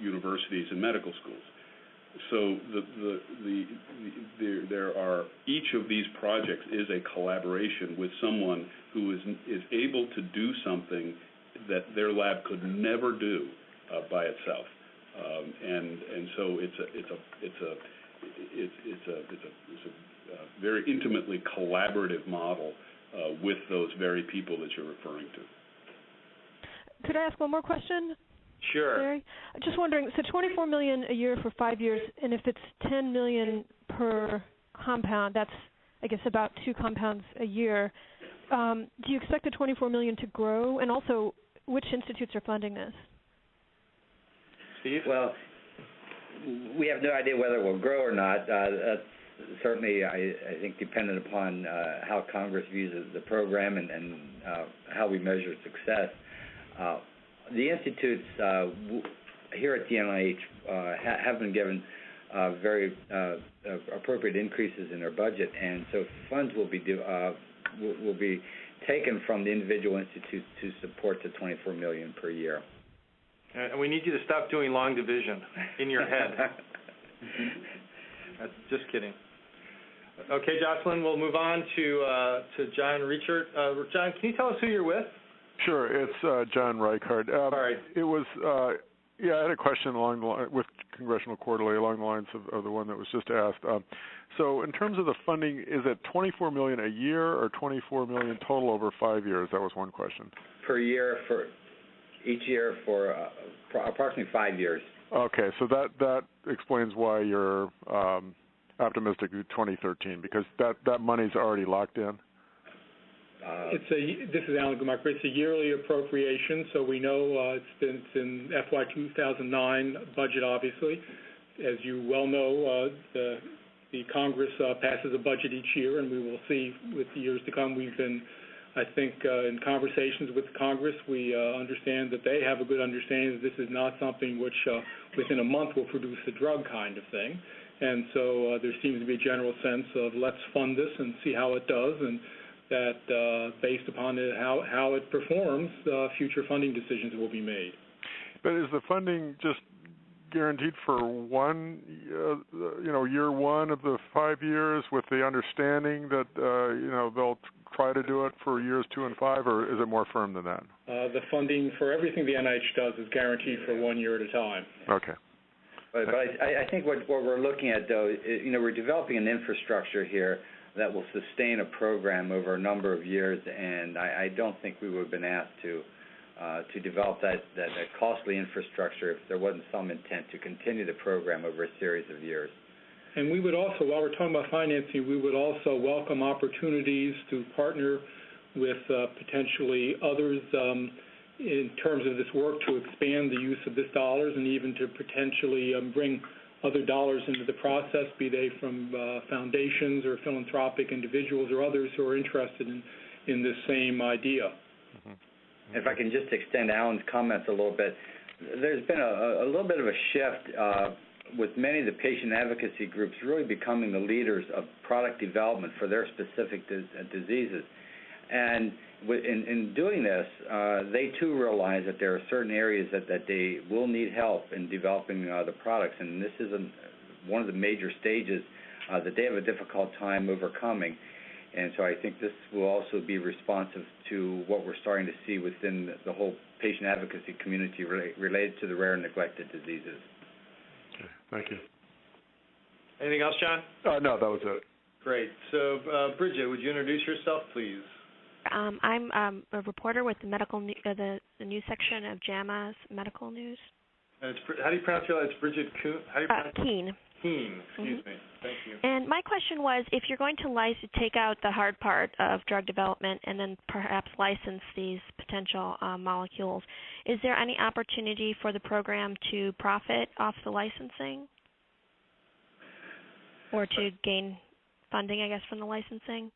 universities and medical schools. So the, the, the, the, there are each of these projects is a collaboration with someone who is is able to do something that their lab could never do uh, by itself. Um, and and so it's a it's a it's a it's it's a it's a, it's a uh, very intimately collaborative model uh, with those very people that you're referring to. Could I ask one more question? Sure. Larry? Just wondering, so 24 million a year for five years, and if it's 10 million per compound, that's I guess about two compounds a year. Um, do you expect the 24 million to grow? And also, which institutes are funding this? Steve? Well, we have no idea whether it will grow or not. Uh, that's certainly, I, think, dependent upon uh, how Congress views the program and, uh, how we measure success. Uh, the institutes uh, here at the NIH uh, ha- have been given very appropriate increases in their budget, and so funds will be will be taken from the individual institutes to support the 24 million per year. And we need you to stop doing long division in your head. That's just kidding. Okay, Jocelyn, we'll move on to uh, to John Reichard. Uh, John, can you tell us who you're with? Sure, it's uh, John Reichard. Um, All right. It was, uh, yeah, I had a question along the line with Congressional Quarterly along the lines of, of the one that was just asked. Um, so, in terms of the funding, is it 24 million a year or 24 million total over five years? That was one question. Per year for each year for uh, approximately five years. Okay, so that that explains why you're um, optimistic in 2013 because that that money's already locked in. Uh, it's a this is Alan Guttmacher. It's a yearly appropriation, so we know uh, it's been it's in FY 2009 budget. Obviously, as you well know, uh, the the Congress uh, passes a budget each year, and we will see with the years to come. We've been I think uh, in conversations with Congress, we uh, understand that they have a good understanding that this is not something which uh, within a month will produce a drug kind of thing. And so uh, there seems to be a general sense of let's fund this and see how it does, and that uh, based upon it, how, how it performs, uh, future funding decisions will be made. But is the funding just guaranteed for one, uh, you know, year one of the five years, with the understanding that uh, you know they'll try to do it for years two and five, or is it more firm than that? Uh, the funding for everything the NIH does is guaranteed for one year at a time. Okay. But, but I, I think what, what we're looking at, though, is, you know, we're developing an infrastructure here that will sustain a program over a number of years, and I, I don't think we would have been asked to uh, to develop that, that, that costly infrastructure if there wasn't some intent to continue the program over a series of years. And we would also, while we're talking about financing, we would also welcome opportunities to partner with uh, potentially others um, in terms of this work to expand the use of this dollars and even to potentially um, bring other dollars into the process, be they from uh, foundations or philanthropic individuals or others who are interested in, in this same idea. Mm-hmm. If I can just extend Alan's comments a little bit, there's been a, a little bit of a shift uh, with many of the patient advocacy groups really becoming the leaders of product development for their specific uh, diseases. And in, in doing this, uh, they too realize that there are certain areas that, that they will need help in developing uh, the products, and this is a, one of the major stages uh, that they have a difficult time overcoming. And so I think this will also be responsive to what we're starting to see within the whole patient advocacy community related to the rare and neglected diseases. Okay, thank you. Anything else, John? Uh, no, that was it. Great. So, uh, Bridget, would you introduce yourself, please? Um, I'm um, a reporter with the medical uh, the, the news section of JAMA's Medical News. And it's, how do you pronounce your? last? It's Bridget Kuehn. How do you pronounce? Uh, Keene. Keene. Excuse mm-hmm. me. Thank you. And my question was, if you're going to license, take out the hard part of drug development and then perhaps license these potential uh, molecules, is there any opportunity for the program to profit off the licensing, or to gain funding, I guess, from the licensing?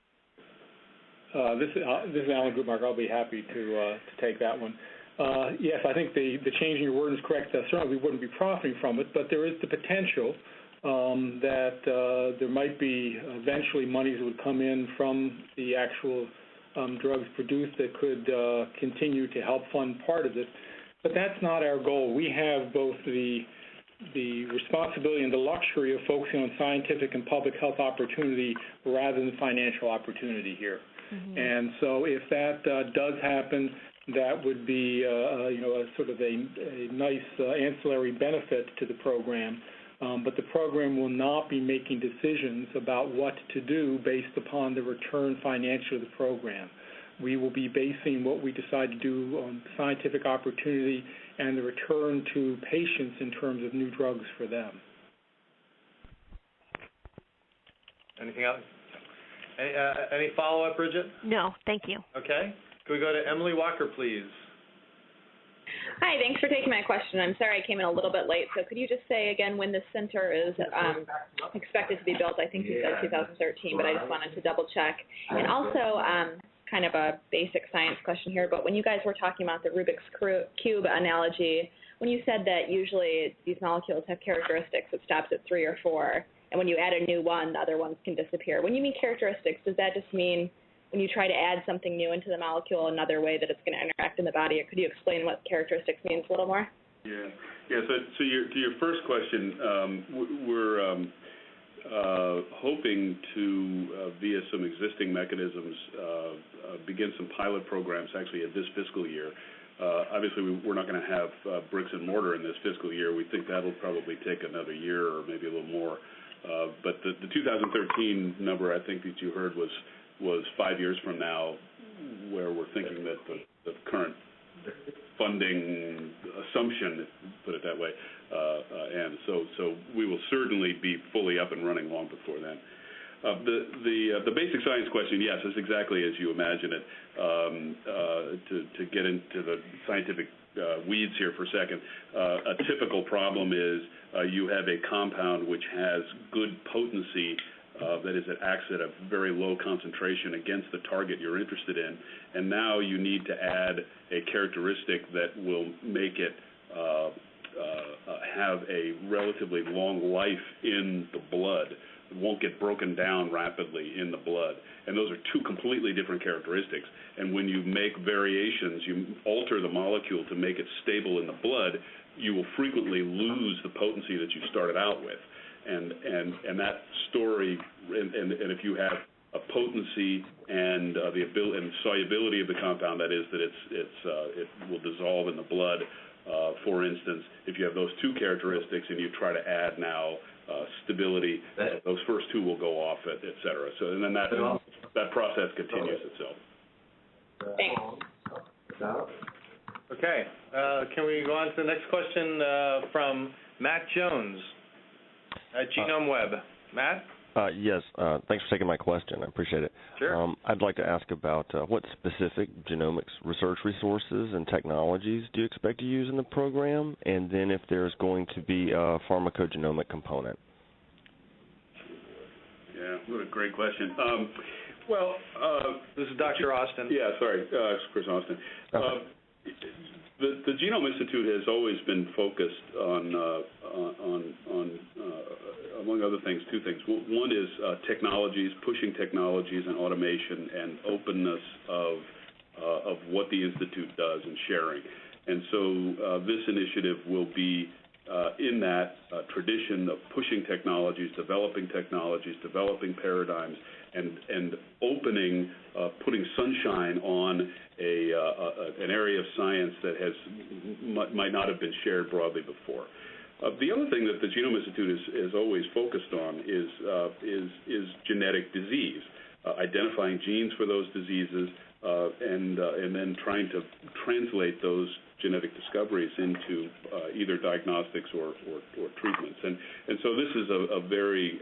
Uh, this, is, uh, this is Alan Guttmacher. I'll be happy to uh, to take that one. uh, yes, I think the, the change in your wording is correct. Uh, certainly, we wouldn't be profiting from it, but there is the potential that uh, there might be eventually monies that would come in from the actual um, drugs produced that could uh, continue to help fund part of this. But that's not our goal. We have both the the responsibility and the luxury of focusing on scientific and public health opportunity rather than financial opportunity here. Mm-hmm. And so if that uh, does happen, that would be, you know, a sort of a, a nice uh, ancillary benefit to the program. Um, but the program will not be making decisions about what to do based upon the return financially of the program. We will be basing what we decide to do on scientific opportunity and the return to patients in terms of new drugs for them. Anything else? Any, uh, any follow-up, Bridget? No, thank you. Okay. Can we go to Emily Walker, please? Hi, thanks for taking my question. I'm sorry I came in a little bit late. So could you just say again when the center is um, expected to be built? I think you said 2013, but I just wanted to double check. And also, um, kind of a basic science question here, but when you guys were talking about the Rubik's Cube analogy, when you said that usually these molecules have characteristics that stops at three or four, and when you add a new one, the other ones can disappear. When you mean characteristics, does that just mean when you try to add something new into the molecule, another way that it's going to interact in the body. Could you explain what characteristics means a little more? Yeah. Yeah. So, so your, to your first question, um, we're um, uh, hoping to, uh, via some existing mechanisms, uh, uh, begin some pilot programs actually at this fiscal year. Uh, obviously, we, we're not going to have uh, bricks and mortar in this fiscal year. We think that'll probably take another year or maybe a little more. but the, the 2013 number I think that you heard was was five years from now, where we're thinking that the, the current funding assumption, put it that way, uh, uh, and so so we will certainly be fully up and running long before then. Uh, the the uh, the basic science question, yes, is exactly as you imagine it. Um, uh, to to get into the scientific uh, weeds here for a second, a typical problem is you have a compound which has good potency uh, that is, it acts at a very low concentration against the target you're interested in. And now you need to add a characteristic that will make it uh, uh, have a relatively long life in the blood. Won't get broken down rapidly in the blood. And those are two completely different characteristics. And when you make variations, you alter the molecule to make it stable in the blood, you will frequently lose the potency that you started out with and and and that story, and and, and if you have a potency and uh, the ability and solubility of the compound, that is that it's it's uh, it will dissolve in the blood. Uh, for instance, if you have those two characteristics and you try to add now uh, stability, uh, those first two will go off, et, et cetera. So and then that that process continues itself. Thanks. Okay. Uh, can we go on to the next question uh, from Matt Jones? At Genome Web. Matt? Uh, yes, uh, thanks for taking my question. I appreciate it. Sure. Um, I'd like to ask about uh, what specific genomics research resources and technologies do you expect to use in the program, and then if there's going to be a pharmacogenomic component. Yeah, what a great question. Um, well, uh, this is Dr. Austin. Yeah, sorry, uh, Chris Austin. Okay. The, the Genome Institute has always been focused on, uh, on, on uh, among other things, two things. One is uh, technologies, pushing technologies and automation and openness of, uh, of what the Institute does and sharing. And so uh, this initiative will be uh, in that tradition of pushing technologies, developing technologies, developing paradigms, and, and opening, putting sunshine on a, uh, an area of science that has might not have been shared broadly before. Uh, the other thing that the Genome Institute is, is always focused on is uh, is is genetic disease, uh, identifying genes for those diseases, uh, and uh, and then trying to translate those genetic discoveries into either diagnostics or, or, or, treatments. And and so this is a, a very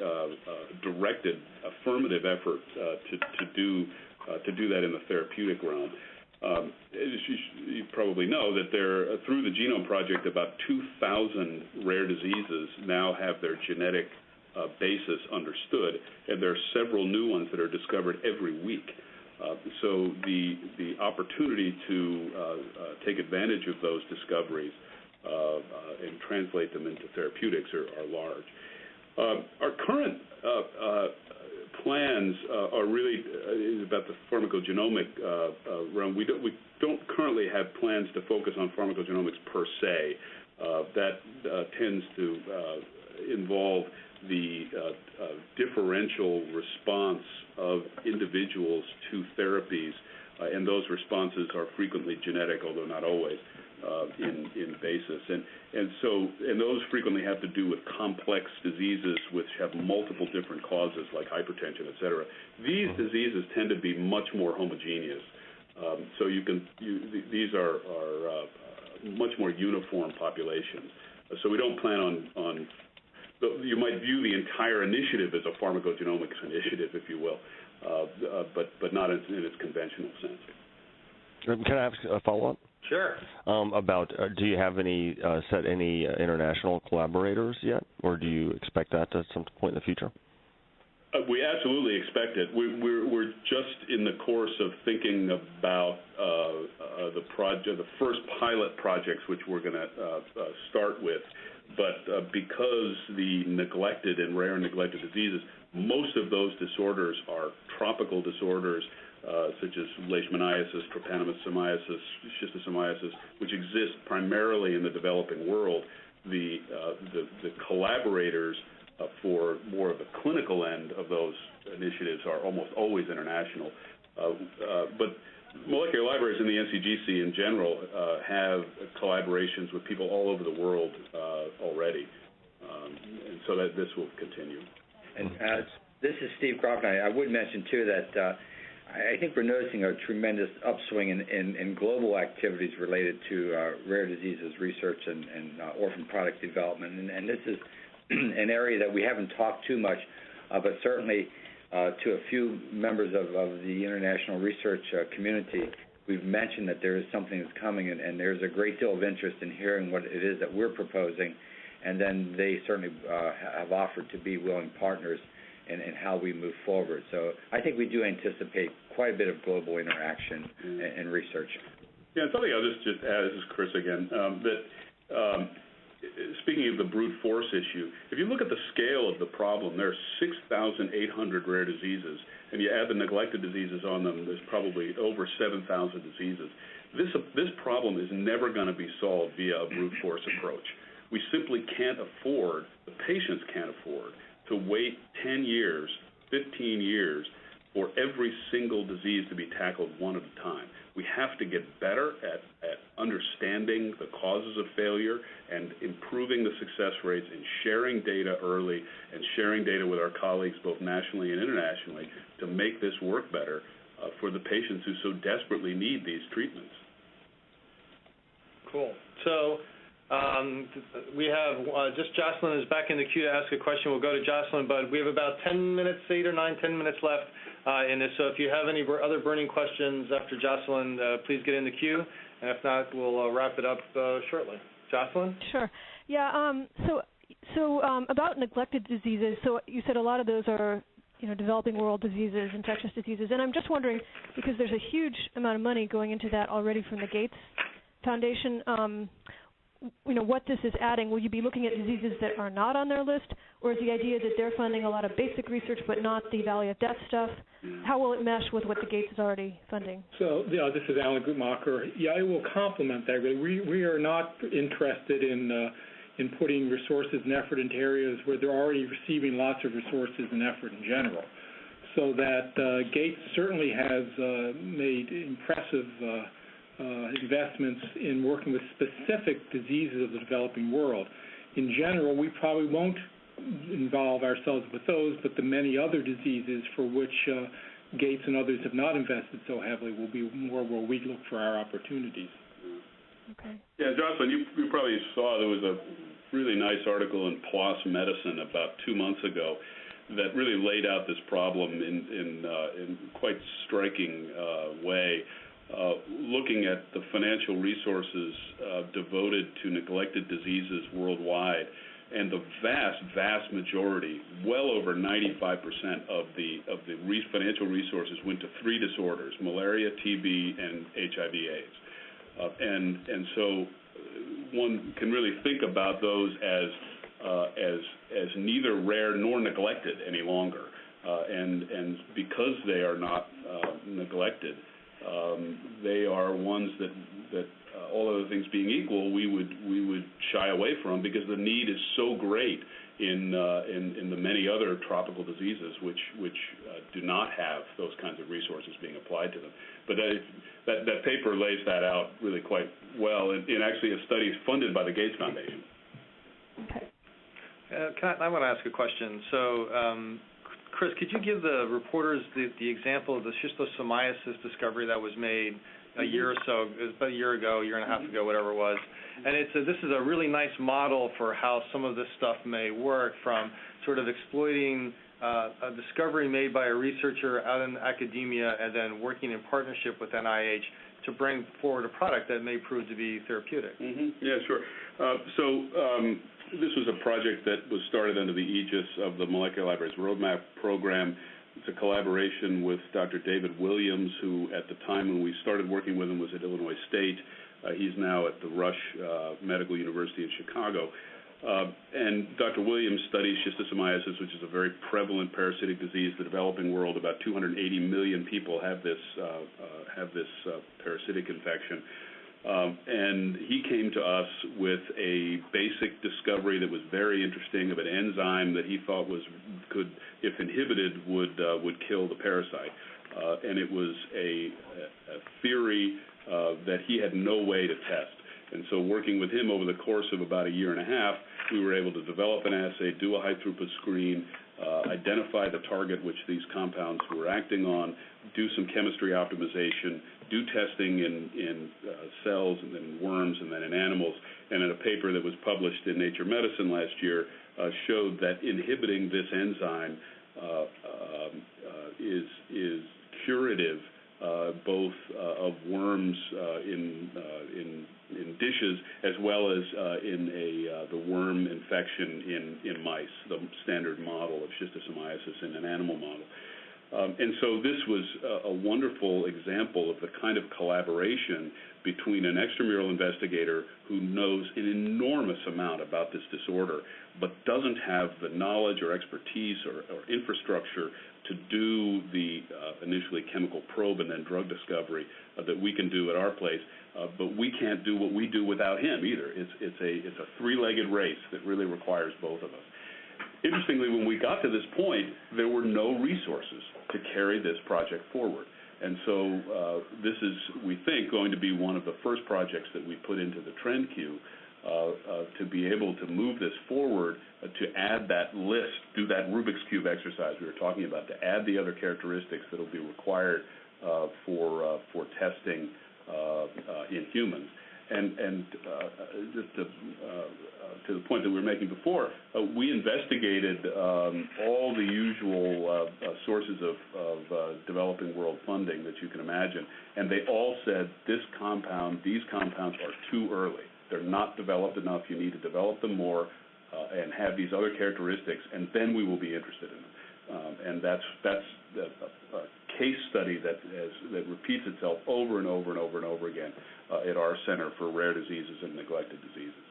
directed, affirmative effort to to do to do that in the therapeutic realm. Um, you, you, probably know that there, uh, through the Genome Project, about 2,000 rare diseases now have their genetic uh, basis understood, and there are several new ones that are discovered every week. Uh, so the the opportunity to uh, uh, take advantage of those discoveries uh, uh, and translate them into therapeutics are, are large. Uh, our current plans are really about the pharmacogenomic realm. We don't currently have plans to focus on pharmacogenomics per se. that tends to involve the uh, uh, differential response of individuals to therapies, uh, and those responses are frequently genetic, although not always, uh, in, in basis. And, and so, and those frequently have to do with complex diseases which have multiple different causes, like hypertension, et cetera. These mm-hmm. diseases tend to be much more homogeneous. Um, so you can, you, these are, are uh, much more uniform populations. So we don't plan on, on you might view the entire initiative as a pharmacogenomics initiative, if you will, uh, uh, but but not in, in its conventional sense. Um, can I ask a follow-up? Sure. Um, about uh, do you have any uh, set any uh, international collaborators yet, or do you expect that at some point in the future? Uh, we absolutely expect it. We, are we're, we're just in the course of thinking about uh, uh, the project, the first pilot projects, which we're going to start with but uh, because the neglected and rare neglected diseases, most of those disorders are tropical disorders uh, such as leishmaniasis, trypanosomiasis, schistosomiasis, which exist primarily in the developing world. The, uh, the, the, collaborators uh, for more of the clinical end of those initiatives are almost always international. Uh, uh, but molecular libraries in the NCGC in general uh, have collaborations with people all over the world uh, already, um, and so that this will continue. And uh, this is Steve Groft. I, I would mention too that uh, I think we're noticing a tremendous upswing in, in, in global activities related to uh, rare diseases research and, and uh, orphan product development, and, and this is an area that we haven't talked too much, but certainly to a few members of, of the international research uh, community, we've mentioned that there is something that's coming, and, and, there's a great deal of interest in hearing what it is that we're proposing, and then they certainly uh, have offered to be willing partners in, in, how we move forward. So I think we do anticipate quite a bit of global interaction mm-hmm. and, and, research. Yeah, something I'll just, just add, this is Chris again, um, that um, speaking of the brute force issue, if you look at the scale of the problem, there are 6,800 rare diseases, and you add the neglected diseases on them, there's probably over 7,000 diseases. This, this problem is never going to be solved via a brute force approach. We simply can't afford, the patients can't afford, to wait 10 years, 15 years for every single disease to be tackled one at a time. We have to get better at, at understanding the causes of failure and improving the success rates and sharing data early and sharing data with our colleagues both nationally and internationally to make this work better uh, for the patients who so desperately need these treatments. Cool. So um, we have uh, just Jocelyn is back in the queue to ask a question. We'll go to Jocelyn, but we have about 10 minutes, eight or nine, 10 minutes left in this. So if you have any other burning questions after Jocelyn, uh, please get in the queue, and if not, we'll uh, wrap it up uh, shortly. Jocelyn? Sure. Yeah. Um, so so um, about neglected diseases. So you said a lot of those are you know developing world diseases, infectious diseases, and I'm just wondering because there's a huge amount of money going into that already from the Gates Foundation. You know what this is adding. Will you be looking at diseases that are not on their list, or is the idea that they're funding a lot of basic research but not the Valley of Death stuff? How will it mesh with what the Gates is already funding? So, yeah, this is Alan Guttmacher. Yeah, I will complement that. Really, we we are not interested in uh, in putting resources and effort into areas where they're already receiving lots of resources and effort in general. So that uh, Gates certainly has uh, made impressive uh, investments in working with specific diseases of the developing world. In general, we probably won't involve ourselves with those, but the many other diseases for which uh, Gates and others have not invested so heavily will be more where we look for our opportunities. Okay. Yeah, Jocelyn, you, you probably saw there was a really nice article in PLOS Medicine about two months ago that really laid out this problem in in, uh, in quite striking uh, way, uh, looking at the financial resources uh, devoted to neglected diseases worldwide and the vast, vast majority, well over 95% of the of the re financial resources went to three disorders: malaria, TB, and HIV/AIDS. Uh, and and so uh, one can really think about those as uh, as as neither rare nor neglected any longer. Uh, and and because they are not uh, neglected, um, they are ones that that uh, all other things being equal, we would we would shy away from because the need is so great in uh, in, in the many other tropical diseases which which uh, do not have those kinds of resources being applied to them. But that that, that paper lays that out really quite well, and, and actually a study is funded by the Gates Foundation. Okay. Uh, can I, I want to ask a question. So, um, Chris, could you give the reporters the, the example of the schistosomiasis discovery that was made a year or so, it was about a year ago, a year and a half ago, whatever it was. And it's a, this is a really nice model for how some of this stuff may work from sort of exploiting uh, a discovery made by a researcher out in academia and then working in partnership with NIH to bring forward a product that may prove to be therapeutic. Mm-hmm. Yeah, sure. Uh, so um, this was a project that was started under the aegis of the Molecular Libraries Roadmap Program. It's a collaboration with Dr. David Williams, who at the time when we started working with him was at Illinois State. Uh, he's now at the Rush uh, Medical University in Chicago. Uh, and Dr. Williams studies schistosomiasis, which is a very prevalent parasitic disease. In the developing world, about 280 million people have this uh, uh, have this parasitic infection. Um, and he came to us with a basic discovery that was very interesting of an enzyme that he thought was could, if inhibited, would would kill the parasite. And it was a, theory that he had no way to test. And so, working with him over the course of about a year and a half, we were able to develop an assay, do a high throughput screen, uh, identify the target which these compounds were acting on, do some chemistry optimization, do testing in, in uh, cells and then worms and then in animals. And in a paper that was published in Nature Medicine last year, uh, showed that inhibiting this enzyme um, is is curative Uh, both uh, of worms uh, in uh, in in dishes as well as in a the worm infection in in mice, the standard model of schistosomiasis in an animal model. Um, and so this was a, a, wonderful example of the kind of collaboration between an extramural investigator who knows an enormous amount about this disorder, but doesn't have the knowledge or expertise or, or infrastructure to do the uh, initially chemical probe and then drug discovery uh, that we can do at our place. Uh, but we can't do what we do without him either. It's, it's a, it's a three-legged race that really requires both of us. Interestingly, when we got to this point, there were no resources to carry this project forward. And so uh, this is, we think, going to be one of the first projects that we put into the TRND queue to be able to move this forward, uh, to add that list, do that Rubik's Cube exercise we were talking about, to add the other characteristics that will be required uh, for, uh, for testing in humans. And, and just to the point that we were making before, uh, we investigated um, all the usual uh, uh, sources of, of uh, developing world funding that you can imagine, and they all said this compound, these compounds are too early. They're not developed enough. You need to develop them more uh, and have these other characteristics, and then we will be interested in them. Um, and that's that's a, a case study that has, that repeats itself over and over and over and over again uh, at our Center for Rare Diseases and Neglected Diseases.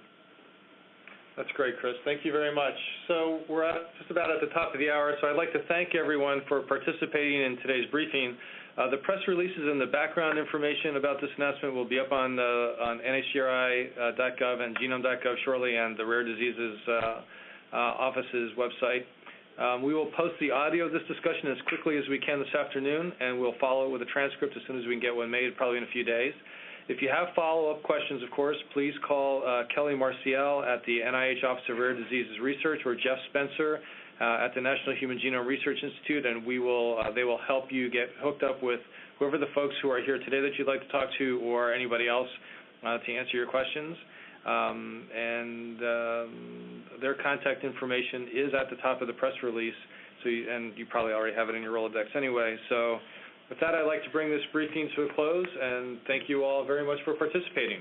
That's great, Chris. Thank you very much. So we're at, just about at the top of the hour, so I'd like to thank everyone for participating in today's briefing. Uh, the press releases and the background information about this announcement will be up on, uh, on nhgri.gov and genome.gov shortly and the Rare Diseases uh, uh, Office's website. Um, we will post the audio of this discussion as quickly as we can this afternoon, and we'll follow it with a transcript as soon as we can get one made, probably in a few days. If you have follow-up questions, of course, please call uh, Kelly Marcial at the NIH Office of Rare Diseases Research or Jeff Spencer uh, at the National Human Genome Research Institute, and we will uh, they will help you get hooked up with whoever the folks who are here today that you'd like to talk to or anybody else uh, to answer your questions. Um, and um, their contact information is at the top of the press release, so you, and you probably already have it in your Rolodex anyway. So. With that, I'd like to bring this briefing to a close and thank you all very much for participating.